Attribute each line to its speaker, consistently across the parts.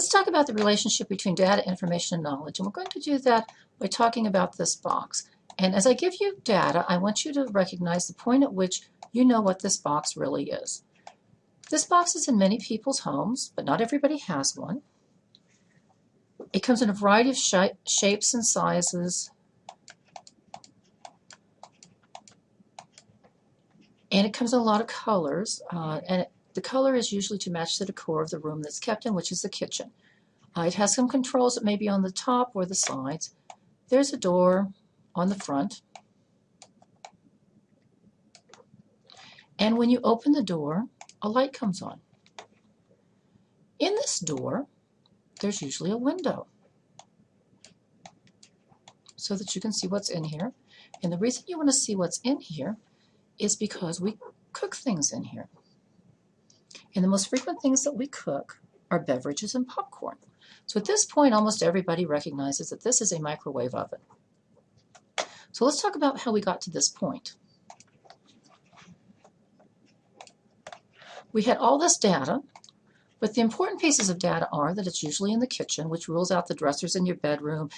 Speaker 1: Let's talk about the relationship between data, information, and knowledge. And we're going to do that by talking about this box. And as I give you data, I want you to recognize the point at which you know what this box really is. This box is in many people's homes, but not everybody has one. It comes in a variety of sh shapes and sizes. And it comes in a lot of colors. Uh, and the color is usually to match the decor of the room that's kept in, which is the kitchen. Uh, it has some controls that may be on the top or the sides. There's a door on the front. And when you open the door, a light comes on. In this door, there's usually a window so that you can see what's in here. And the reason you want to see what's in here is because we cook things in here. And the most frequent things that we cook are beverages and popcorn. So at this point, almost everybody recognizes that this is a microwave oven. So let's talk about how we got to this point. We had all this data, but the important pieces of data are that it's usually in the kitchen, which rules out the dressers in your bedroom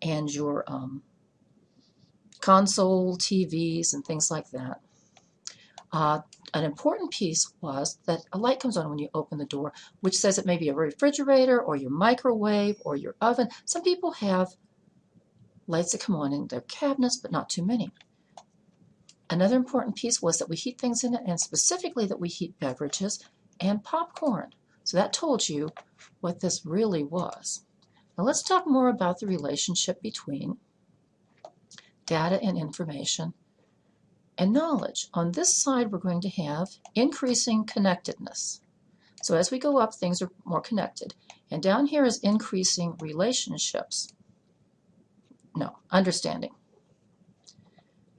Speaker 1: and your um, console, TVs, and things like that. Uh, an important piece was that a light comes on when you open the door, which says it may be a refrigerator or your microwave or your oven. Some people have lights that come on in their cabinets, but not too many. Another important piece was that we heat things in it, and specifically that we heat beverages and popcorn. So that told you what this really was. Now let's talk more about the relationship between data and information and knowledge. On this side, we're going to have increasing connectedness. So as we go up, things are more connected. And down here is increasing relationships. No, understanding.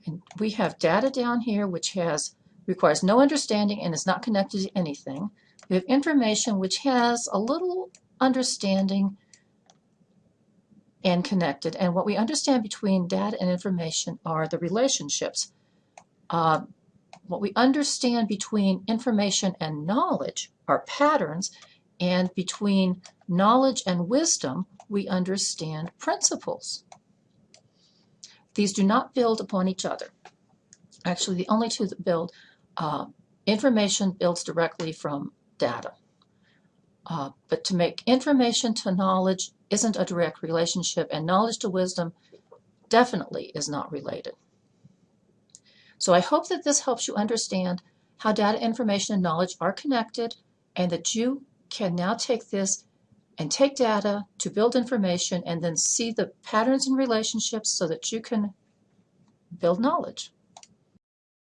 Speaker 1: And we have data down here which has requires no understanding and is not connected to anything. We have information which has a little understanding and connected. And what we understand between data and information are the relationships. Uh, what we understand between information and knowledge are patterns, and between knowledge and wisdom, we understand principles. These do not build upon each other. Actually, the only two that build, uh, information builds directly from data. Uh, but to make information to knowledge isn't a direct relationship, and knowledge to wisdom definitely is not related. So I hope that this helps you understand how data, information, and knowledge are connected, and that you can now take this and take data to build information and then see the patterns and relationships so that you can build knowledge.